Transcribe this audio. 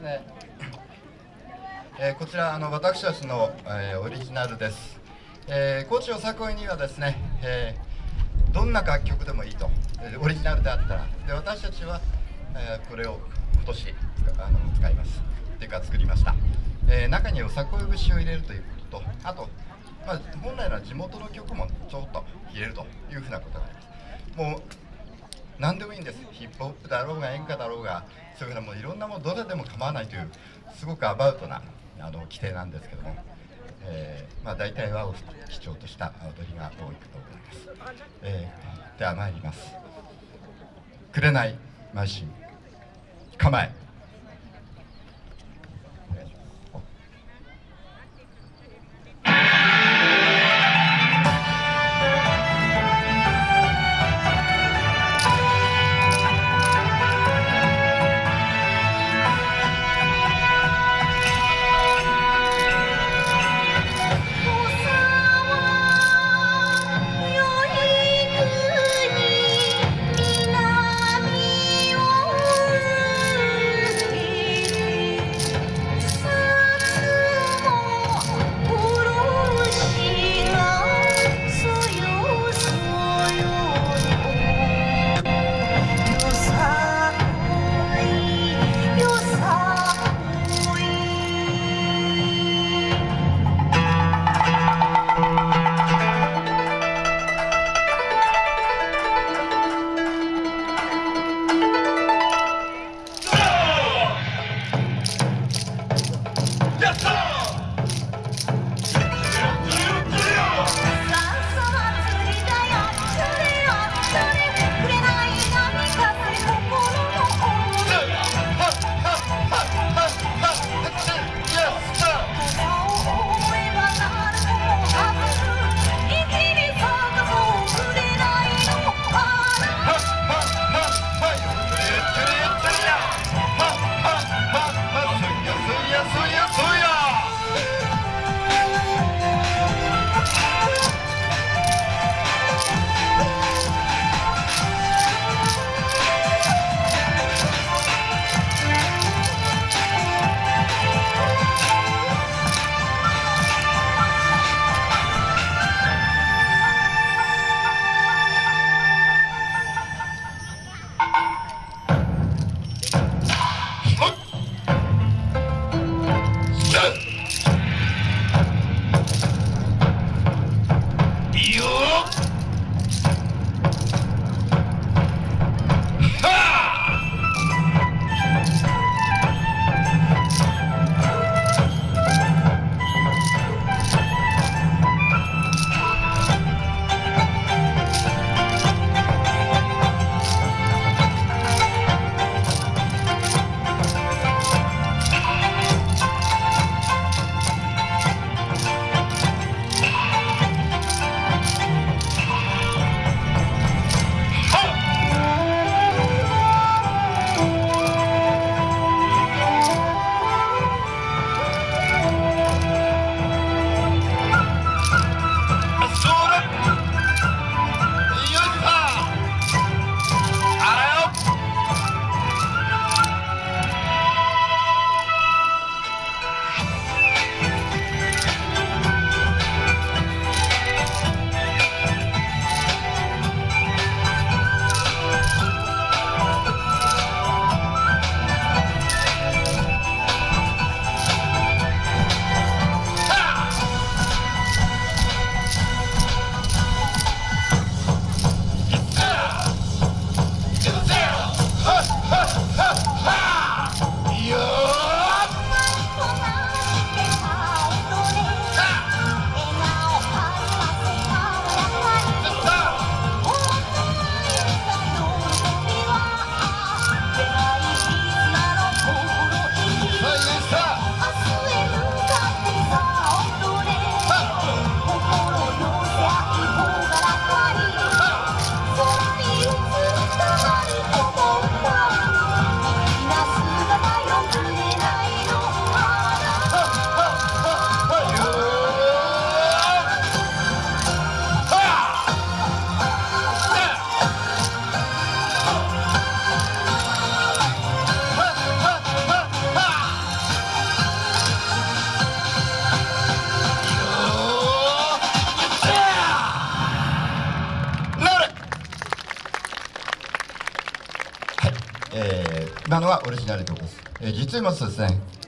ね。えー、こちらあの私たちの、えー、オリジナルです、えー、高知よさこいにはですね、えー、どんな楽曲でもいいと。オリジナルであったら。で私たちは、え、これを今年あの使います。っていうか作りました、え、中によさこい節を入れるということとあと、まあ、本来の地元の曲もちょっと入れるというふうなことがあります。もう何でもいいんです。ヒップホップだろうが演歌だろうがそういうふうなもういろんなものどれでも構わないというすごくアバウトなあの規定なんですけども、えー、まあ、大体和を基調とした踊りが多いかと思います、えー、では参ります「紅邁進構え」なのはオリジナル曲です、えー実を言いますとですね。